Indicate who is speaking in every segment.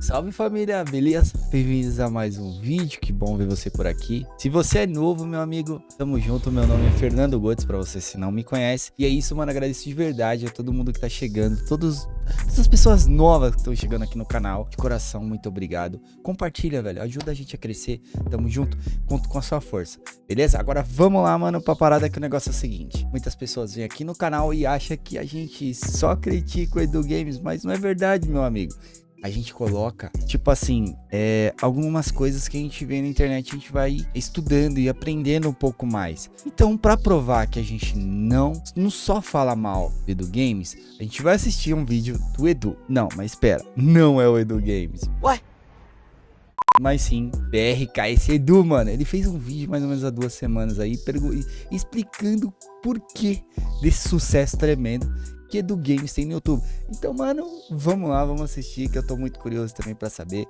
Speaker 1: Salve família, beleza? Bem-vindos a mais um vídeo, que bom ver você por aqui. Se você é novo, meu amigo, tamo junto, meu nome é Fernando Gotes, pra você se não me conhece. E é isso, mano, agradeço de verdade a todo mundo que tá chegando, todos, todas as pessoas novas que estão chegando aqui no canal. De coração, muito obrigado. Compartilha, velho, ajuda a gente a crescer, tamo junto, conto com a sua força, beleza? Agora vamos lá, mano, pra parada que o negócio é o seguinte. Muitas pessoas vêm aqui no canal e acham que a gente só critica o Edu Games, mas não é verdade, meu amigo a gente coloca, tipo assim, é, algumas coisas que a gente vê na internet, a gente vai estudando e aprendendo um pouco mais. Então, para provar que a gente não, não só fala mal do Edu Games, a gente vai assistir um vídeo do Edu. Não, mas espera, não é o Edu Games. Ué? Mas sim, BRKS Edu, mano. Ele fez um vídeo mais ou menos há duas semanas aí, explicando por que desse sucesso tremendo que do Games tem no YouTube. Então, mano, vamos lá, vamos assistir, que eu tô muito curioso também pra saber.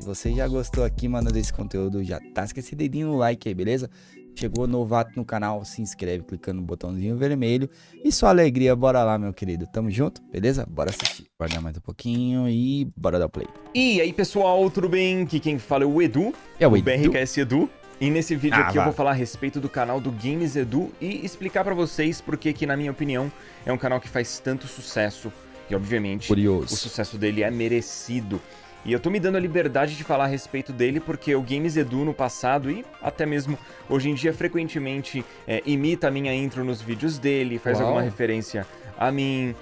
Speaker 1: Se você já gostou aqui, mano, desse conteúdo, já tá esse dedinho no like aí, beleza? Chegou novato no canal, se inscreve clicando no botãozinho vermelho. E sua alegria, bora lá, meu querido. Tamo junto, beleza? Bora assistir. Bora mais um pouquinho e bora dar play.
Speaker 2: E aí, pessoal, tudo bem? Aqui quem fala é o Edu.
Speaker 1: É o,
Speaker 2: o
Speaker 1: Edu.
Speaker 2: BRKS Edu. E nesse vídeo ah, aqui vá. eu vou falar a respeito do canal do Games Edu e explicar para vocês porque que, na minha opinião, é um canal que faz tanto sucesso e, obviamente,
Speaker 1: Curioso.
Speaker 2: o sucesso dele é merecido. E eu tô me dando a liberdade de falar a respeito dele porque o Games Edu no passado e até mesmo hoje em dia frequentemente é, imita a minha intro nos vídeos dele, faz Uau. alguma referência a mim,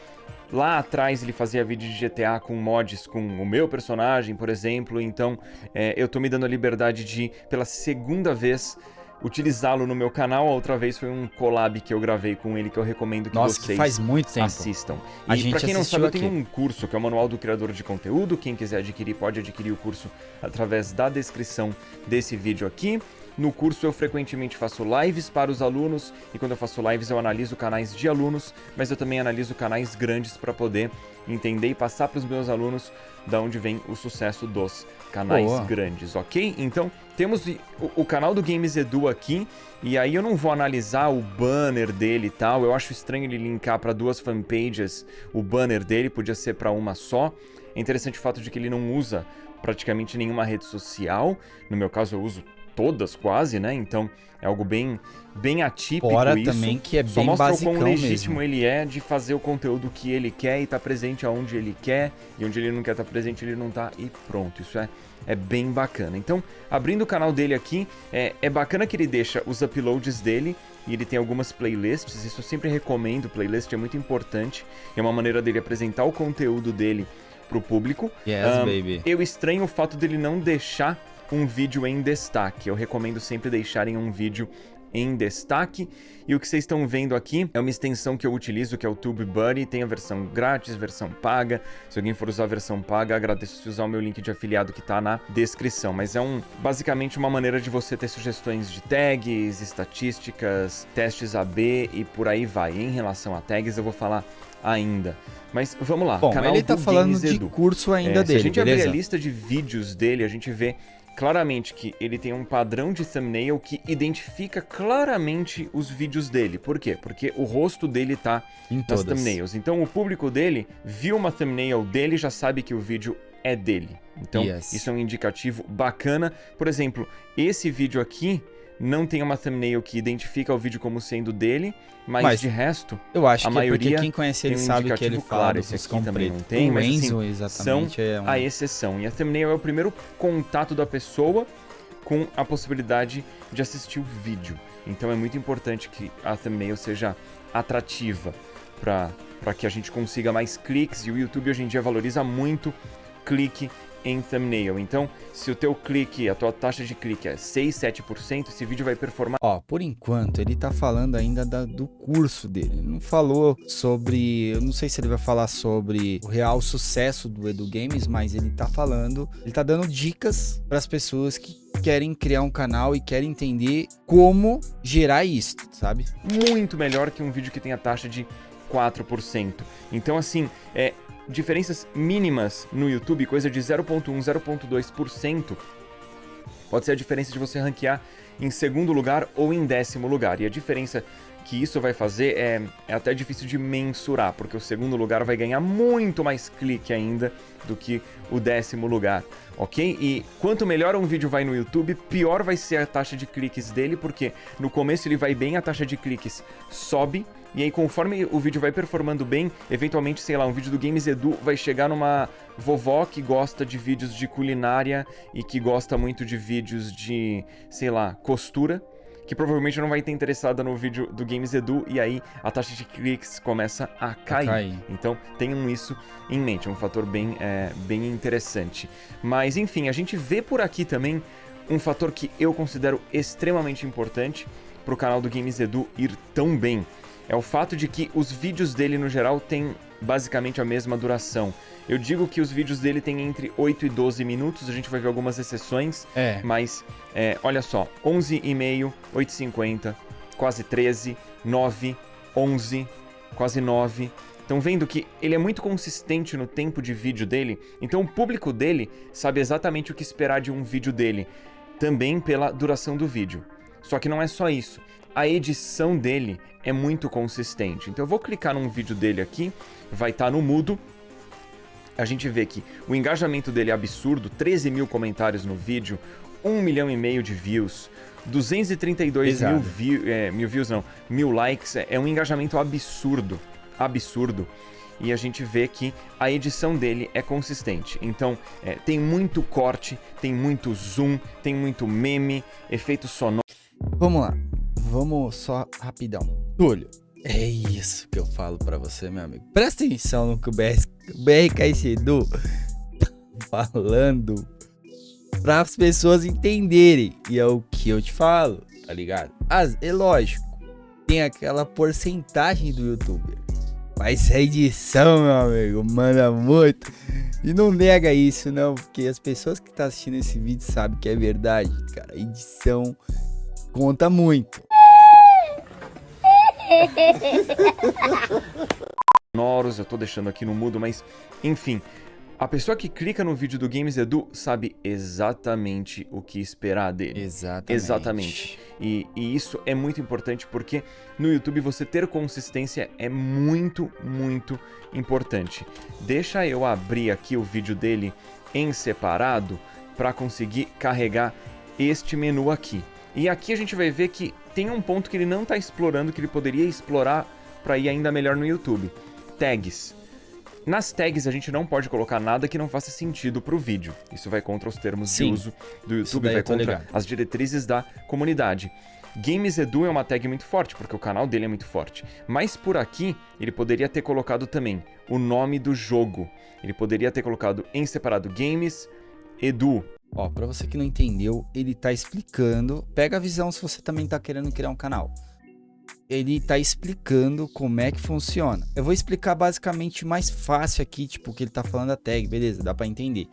Speaker 2: Lá atrás ele fazia vídeo de GTA com mods com o meu personagem, por exemplo. Então é, eu tô me dando a liberdade de, pela segunda vez, utilizá-lo no meu canal. A outra vez foi um collab que eu gravei com ele que eu recomendo que
Speaker 1: Nossa,
Speaker 2: vocês
Speaker 1: que faz muito tempo.
Speaker 2: assistam.
Speaker 1: A e
Speaker 2: pra quem não sabe,
Speaker 1: aqui.
Speaker 2: eu tenho um curso que é o Manual do Criador de Conteúdo. Quem quiser adquirir pode adquirir o curso através da descrição desse vídeo aqui. No curso eu frequentemente faço lives para os alunos e quando eu faço lives eu analiso canais de alunos, mas eu também analiso canais grandes para poder entender e passar para os meus alunos da onde vem o sucesso dos canais Boa. grandes, ok? Então temos o, o, canal do Games Edu aqui e aí eu não vou analisar o banner dele e tal. Eu acho estranho ele linkar para duas fanpages o banner dele, podia ser para uma só. É interessante o fato de que ele não usa praticamente nenhuma rede social. No meu caso eu uso todas quase, né? Então é algo bem bem atípico
Speaker 1: Fora
Speaker 2: isso.
Speaker 1: também que é
Speaker 2: Só
Speaker 1: bem
Speaker 2: mostra o quão legítimo
Speaker 1: mesmo.
Speaker 2: ele é de fazer o conteúdo que ele quer e estar tá presente aonde ele quer e onde ele não quer estar tá presente ele não tá e pronto. Isso é é bem bacana. Então, abrindo o canal dele aqui, é, é bacana que ele deixa os uploads dele e ele tem algumas playlists, isso eu sempre recomendo, playlist é muito importante, é uma maneira dele apresentar o conteúdo dele pro público.
Speaker 1: Yes, um, baby.
Speaker 2: Eu estranho o fato dele não deixar um vídeo em destaque. Eu recomendo sempre deixarem um vídeo em destaque. E o que vocês estão vendo aqui é uma extensão que eu utilizo, que é o TubeBuddy. Tem a versão grátis, versão paga. Se alguém for usar a versão paga, agradeço se usar o meu link de afiliado que está na descrição. Mas é um, basicamente uma maneira de você ter sugestões de tags, estatísticas, testes AB e por aí vai. Em relação a tags, eu vou falar ainda. Mas vamos lá.
Speaker 1: Bom, canal ele tá falando de curso ainda
Speaker 2: é,
Speaker 1: dele,
Speaker 2: Se a gente
Speaker 1: beleza?
Speaker 2: abrir a lista de vídeos dele, a gente vê claramente que ele tem um padrão de thumbnail que identifica claramente os vídeos dele. Por quê? Porque o rosto dele tá em nas todas. thumbnails. Então o público dele viu uma thumbnail dele já sabe que o vídeo é dele. Então yes. isso é um indicativo bacana. Por exemplo, esse vídeo aqui não tem uma thumbnail que identifica o vídeo como sendo dele, mas, mas de resto,
Speaker 1: eu acho
Speaker 2: a
Speaker 1: que
Speaker 2: maioria
Speaker 1: é porque quem conhece ele um sabe que ele fala claro,
Speaker 2: esse aqui também não tem,
Speaker 1: o
Speaker 2: mas
Speaker 1: Enzo,
Speaker 2: assim,
Speaker 1: exatamente,
Speaker 2: são
Speaker 1: é um...
Speaker 2: a exceção. E a thumbnail é o primeiro contato da pessoa com a possibilidade de assistir o vídeo. Então é muito importante que a thumbnail seja atrativa para que a gente consiga mais cliques e o YouTube hoje em dia valoriza muito clique em thumbnail. Então, se o teu clique, a tua taxa de clique é 6, 7%, esse vídeo vai performar...
Speaker 1: Ó, por enquanto, ele tá falando ainda da, do curso dele. Ele não falou sobre... Eu não sei se ele vai falar sobre o real sucesso do Edu Games, mas ele tá falando... Ele tá dando dicas para as pessoas que querem criar um canal e querem entender como gerar isso, sabe?
Speaker 2: Muito melhor que um vídeo que tem a taxa de 4%. Então, assim, é, diferenças mínimas no YouTube, coisa de 0.1, 0.2%, pode ser a diferença de você ranquear em segundo lugar ou em décimo lugar. E a diferença que isso vai fazer é, é até difícil de mensurar, porque o segundo lugar vai ganhar muito mais clique ainda do que o décimo lugar, ok? E quanto melhor um vídeo vai no YouTube, pior vai ser a taxa de cliques dele, porque no começo ele vai bem, a taxa de cliques sobe, e aí conforme o vídeo vai performando bem, eventualmente, sei lá, um vídeo do Games Edu vai chegar numa vovó que gosta de vídeos de culinária e que gosta muito de vídeos de, sei lá, costura, que provavelmente não vai ter interessada no vídeo do Games Edu e aí a taxa de cliques começa a cair. A cair. Então tenham isso em mente, é um fator bem, é, bem interessante. Mas enfim, a gente vê por aqui também um fator que eu considero extremamente importante para o canal do Games Edu ir tão bem. É o fato de que os vídeos dele no geral têm basicamente a mesma duração. Eu digo que os vídeos dele têm entre 8 e 12 minutos, a gente vai ver algumas exceções, é. mas é, olha só, 11 e meio, 8,50, quase 13, 9, 11, quase 9. Estão vendo que ele é muito consistente no tempo de vídeo dele, então o público dele sabe exatamente o que esperar de um vídeo dele, também pela duração do vídeo. Só que não é só isso, a edição dele é muito consistente. Então eu vou clicar num vídeo dele aqui, vai estar tá no mudo, a gente vê que o engajamento dele é absurdo, 13 mil comentários no vídeo, 1 milhão e meio de views, 232 mil, view, é, mil views, não, mil likes, é, é um engajamento absurdo, absurdo. E a gente vê que a edição dele é consistente. Então, é, tem muito corte, tem muito zoom, tem muito meme, efeito sonoro.
Speaker 1: Vamos lá, vamos só rapidão. Túlio, é isso que eu falo para você, meu amigo. Presta atenção no que o, BR, o Edu tá falando para as pessoas entenderem. E é o que eu te falo, tá ligado? As, é lógico, tem aquela porcentagem do youtuber. Mas a edição, meu amigo, manda muito. E não nega isso, não, porque as pessoas que estão tá assistindo esse vídeo sabem que é verdade, cara. Edição conta muito
Speaker 2: sonoros, eu tô deixando aqui no mudo, mas enfim, a pessoa que clica no vídeo do Games Edu sabe exatamente o que esperar dele.
Speaker 1: Exatamente.
Speaker 2: Exatamente. E, e, isso é muito importante porque no YouTube você ter consistência é muito, muito importante. Deixa eu abrir aqui o vídeo dele em separado para conseguir carregar este menu aqui. E aqui a gente vai ver que tem um ponto que ele não está explorando, que ele poderia explorar para ir ainda melhor no YouTube. Tags. Nas tags a gente não pode colocar nada que não faça sentido para o vídeo. Isso vai contra os termos Sim. de uso do YouTube, vai contra ligado. as diretrizes da comunidade. Games Edu é uma tag muito forte, porque o canal dele é muito forte. Mas por aqui, ele poderia ter colocado também o nome do jogo. Ele poderia ter colocado em separado Games Edu,
Speaker 1: Ó, para você que não entendeu, ele tá explicando. Pega a visão se você também tá querendo criar um canal. Ele tá explicando como é que funciona. Eu vou explicar basicamente mais fácil aqui, tipo, o que ele tá falando da tag, beleza, dá para entender.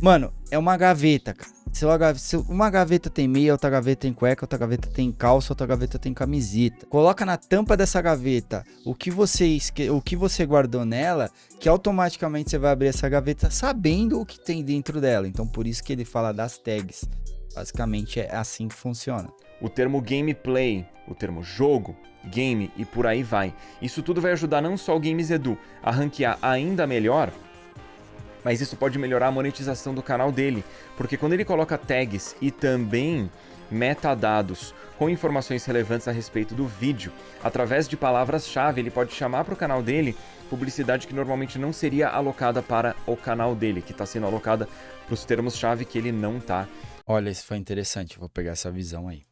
Speaker 1: Mano, é uma gaveta, cara. Se uma, gaveta tem meia, outra gaveta tem cueca, outra gaveta tem calça, outra gaveta tem camiseta. Coloca na tampa dessa gaveta o que você, o que você guardou nela, que automaticamente você vai abrir essa gaveta sabendo o que tem dentro dela. Então por isso que ele fala das tags. Basicamente é assim que funciona.
Speaker 2: O termo gameplay, o termo jogo, game e por aí vai. Isso tudo vai ajudar não só o Games Edu a ranquear ainda melhor, mas isso pode melhorar a monetização do canal dele, porque quando ele coloca tags e também metadados com informações relevantes a respeito do vídeo, através de palavras-chave, ele pode chamar para o canal dele publicidade que normalmente não seria alocada para o canal dele, que está sendo alocada para os termos-chave que ele não está.
Speaker 1: Olha, isso foi interessante, vou pegar essa visão aí.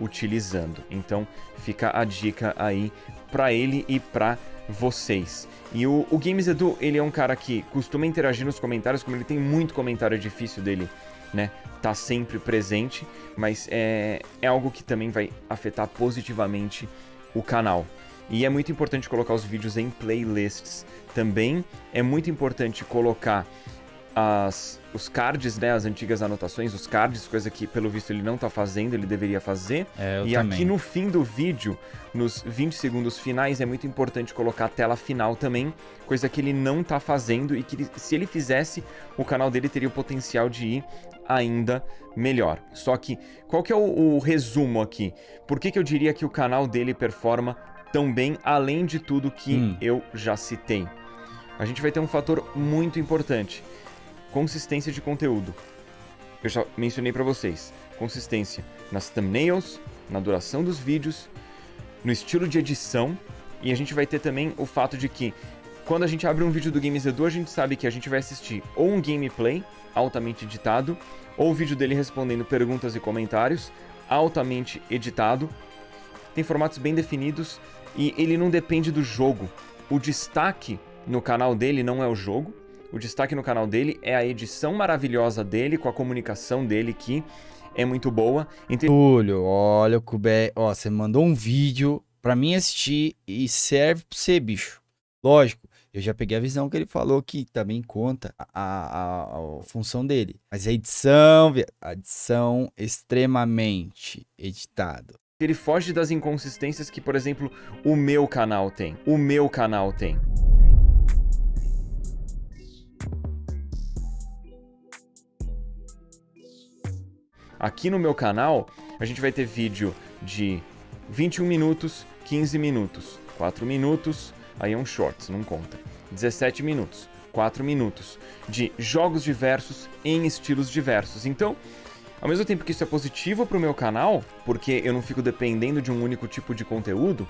Speaker 2: Utilizando. Então fica a dica aí para ele e para vocês. E o, o Games Edu, ele é um cara que costuma interagir nos comentários, como ele tem muito comentário difícil dele, né? Tá sempre presente, mas é, é algo que também vai afetar positivamente o canal. E é muito importante colocar os vídeos em playlists também. É muito importante colocar as, os cards, né, as antigas anotações, os cards, coisa que pelo visto ele não tá fazendo, ele deveria fazer.
Speaker 1: É,
Speaker 2: e
Speaker 1: também.
Speaker 2: aqui no fim do vídeo, nos 20 segundos finais, é muito importante colocar a tela final também, coisa que ele não tá fazendo e que se ele fizesse, o canal dele teria o potencial de ir ainda melhor. Só que, qual que é o, o resumo aqui? Por que, que eu diria que o canal dele performa tão bem, além de tudo que
Speaker 1: Hum.
Speaker 2: eu já citei? A gente vai ter um fator muito importante consistência de conteúdo. Eu já mencionei para vocês. Consistência nas thumbnails, na duração dos vídeos, no estilo de edição. E a gente vai ter também o fato de que quando a gente abre um vídeo do Games Edu, a gente sabe que a gente vai assistir ou um gameplay altamente editado, ou o vídeo dele respondendo perguntas e comentários altamente editado. Tem formatos bem definidos e ele não depende do jogo. O destaque no canal dele não é o jogo, o destaque no canal dele é a edição maravilhosa dele, com a comunicação dele que é muito boa. Então
Speaker 1: Túlio, olha o Kubé. Ó, você mandou um vídeo pra mim assistir e serve pra você, bicho. Lógico, eu já peguei a visão que ele falou que também conta a, a- a função dele. Mas a edição, a edição extremamente editado.
Speaker 2: ele foge das inconsistências que, por exemplo, o meu canal tem. O meu canal tem. Aqui no meu canal, a gente vai ter vídeo de 21 minutos, 15 minutos, 4 minutos, aí é um shorts, não conta. 17 minutos, 4 minutos, de jogos diversos em estilos diversos. Então, ao mesmo tempo que isso é positivo para o meu canal, porque eu não fico dependendo de um único tipo de conteúdo,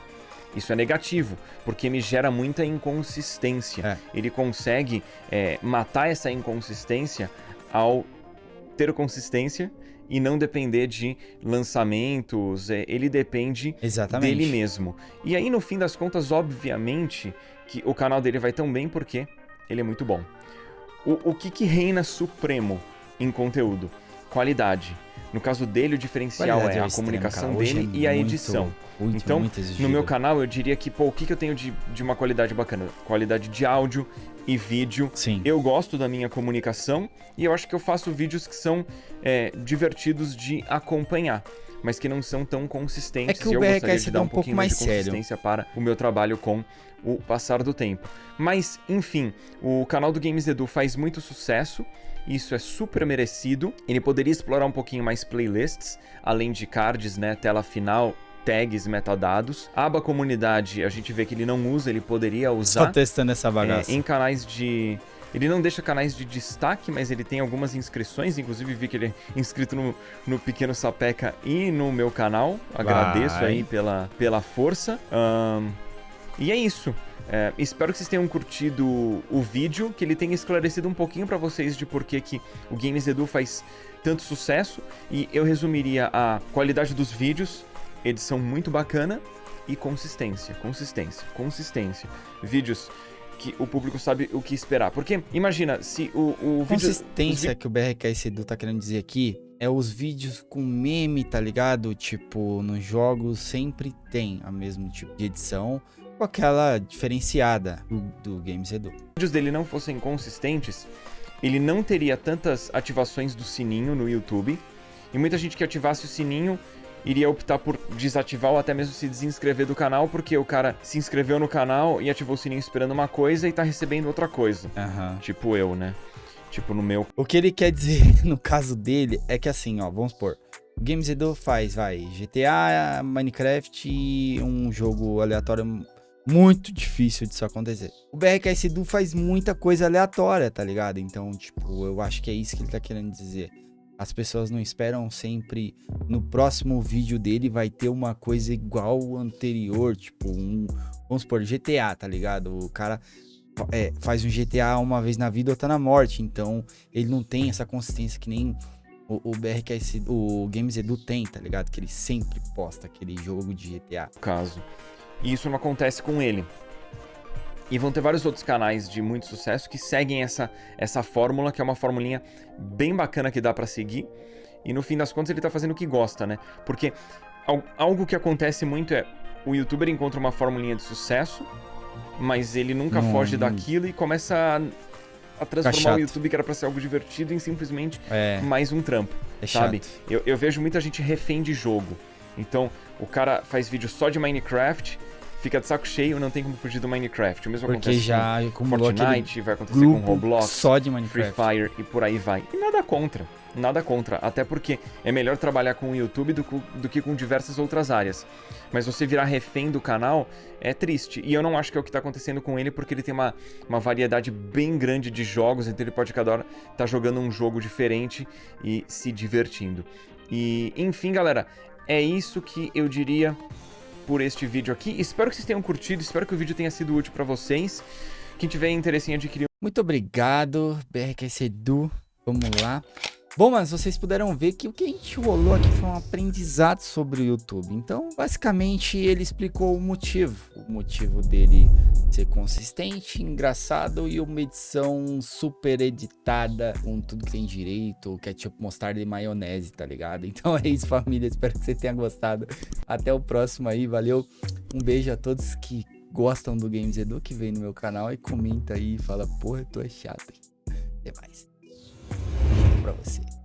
Speaker 2: isso é negativo, porque me gera muita inconsistência.
Speaker 1: É.
Speaker 2: Ele consegue é, matar essa inconsistência ao ter consistência e não depender de lançamentos. é, ele depende
Speaker 1: Exatamente.
Speaker 2: dele mesmo. E aí, no fim das contas, obviamente, que o canal dele vai tão bem porque ele é muito bom. O, o que, que reina supremo em conteúdo? Qualidade. No caso dele, o diferencial
Speaker 1: Qualidade
Speaker 2: é
Speaker 1: ao
Speaker 2: a
Speaker 1: extremo,
Speaker 2: comunicação
Speaker 1: cara.
Speaker 2: Dele
Speaker 1: é
Speaker 2: e a
Speaker 1: muito-
Speaker 2: edição.
Speaker 1: muito,
Speaker 2: Então,
Speaker 1: muito
Speaker 2: No meu canal, eu diria que, pô, o que, que eu tenho de, de uma qualidade bacana? Qualidade de áudio e vídeo.
Speaker 1: Sim.
Speaker 2: Eu gosto da minha comunicação e eu acho que eu faço vídeos que são é, divertidos de acompanhar, mas que não são tão consistentes.
Speaker 1: É que o
Speaker 2: eu
Speaker 1: BRKS
Speaker 2: de
Speaker 1: é
Speaker 2: dar
Speaker 1: um
Speaker 2: um
Speaker 1: pouco
Speaker 2: pouquinho
Speaker 1: mais
Speaker 2: de
Speaker 1: sério.
Speaker 2: consistência para o meu trabalho com o passar do tempo. Mas, enfim, o canal do Games Edu faz muito sucesso. Isso é super merecido. Ele poderia explorar um pouquinho mais playlists, além de cards, né, tela final, tags, metadados. Aba comunidade, a gente vê que ele não usa, ele poderia
Speaker 1: Só
Speaker 2: usar.
Speaker 1: testando essa
Speaker 2: É,
Speaker 1: bagaça.
Speaker 2: em canais de. Ele não deixa canais de destaque, mas ele tem algumas inscrições. Inclusive, vi que ele é inscrito no, no Pequeno Sapeca e no meu canal. Agradeço
Speaker 1: Vai.
Speaker 2: aí pela, pela força. Ahn, e é isso. É, espero que vocês tenham curtido o vídeo, que ele tenha esclarecido um pouquinho pra vocês de por que que o Games Edu faz tanto sucesso. E eu resumiria a qualidade dos vídeos, edição muito bacana e consistência, consistência, consistência. Vídeos que o público sabe o que esperar. Porque, imagina, se o, o vídeo...
Speaker 1: Consistência que o BRKS Edu tá querendo dizer aqui é os vídeos com meme, tá ligado? Tipo, nos jogos sempre tem a mesmo tipo de edição, com aquela diferenciada do, do Games Edu.
Speaker 2: vídeos dele não fossem consistentes, ele não teria tantas ativações do sininho no YouTube. E muita gente que ativasse o sininho iria optar por desativar ou até mesmo se desinscrever do canal, porque o cara se inscreveu no canal e ativou o sininho esperando uma coisa e tá recebendo outra coisa.
Speaker 1: Aham.
Speaker 2: Tipo eu, né? Tipo no meu.
Speaker 1: O que ele quer dizer no caso dele é que assim, ó, vamos supor, o Games Edu faz, vai, GTA, Minecraft e um jogo aleatório muito difícil disso acontecer. O BRKS Edu faz muita coisa aleatória, tá ligado? Então, tipo, eu acho que é isso que ele tá querendo dizer. As pessoas não esperam sempre no próximo vídeo dele vai ter uma coisa igual ao anterior, tipo um, vamos supor, GTA, tá ligado? O cara é, faz um GTA uma vez na vida, outra na morte, então ele não tem essa consistência que nem o, o BRKS, o Games Edu tem, tá ligado? Que ele sempre posta aquele jogo de GTA.
Speaker 2: caso. E isso não acontece com ele. E vão ter vários outros canais de muito sucesso que seguem essa, essa fórmula, que é uma formulinha bem bacana que dá pra seguir. E no fim das contas ele tá fazendo o que gosta, né? Porque al- algo que acontece muito é o youtuber encontra uma formulinha de sucesso, mas ele nunca
Speaker 1: Não,
Speaker 2: foge daquilo e começa a a transformar o YouTube, que era pra ser algo divertido, em simplesmente
Speaker 1: É,
Speaker 2: mais um trampo,
Speaker 1: é
Speaker 2: sabe? Eu, eu vejo muita gente refém de jogo. Então, o cara faz vídeo só de Minecraft, fica de saco cheio, não tem como fugir do Minecraft. O mesmo
Speaker 1: Porque
Speaker 2: acontece
Speaker 1: já
Speaker 2: com Fortnite, vai acontecer com Roblox.
Speaker 1: só de
Speaker 2: Free
Speaker 1: Minecraft.
Speaker 2: Fire e por aí vai. E nada contra. Nada contra. Até porque é melhor trabalhar com o YouTube do, do que com diversas outras áreas. Mas você virar refém do canal é triste. E eu não acho que é o que tá acontecendo com ele, porque ele tem uma, uma variedade bem grande de jogos, então ele pode cada hora estar jogando um jogo diferente e se divertindo. E, enfim, galera, é isso que eu diria por este vídeo aqui. Espero que vocês tenham curtido, espero que o vídeo tenha sido útil pra vocês. Quem tiver interesse em adquirir
Speaker 1: Muito obrigado, BRQS Edu. Vamos lá. Bom, mas vocês puderam ver que o que a gente rolou aqui foi um aprendizado sobre o YouTube. Então, basicamente, ele explicou o motivo. O motivo dele ser consistente, engraçado e uma edição super editada com tudo que tem direito, ketchup, mostarda e maionese, tá ligado? Então é isso, família. Espero que você tenha gostado. Até o próximo aí, valeu. Um beijo a todos que gostam do Games Edu, que vem no meu canal e comenta aí e fala, porra, tu é chato. Até mais. para você.